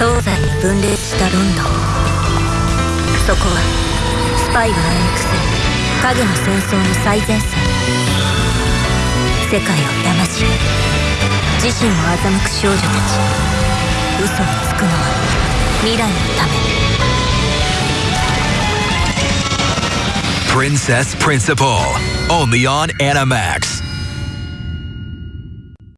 東西に分裂したロンドンそこはスパイが暗躍する影の戦争の最前線。世界を騙し自身を欺く少女たち嘘をつくのは未来のため。Princess Principal, only on Animax.